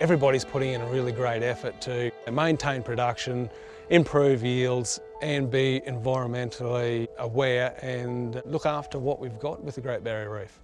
everybody's putting in a really great effort to maintain production, improve yields and be environmentally aware and look after what we've got with the Great Barrier Reef.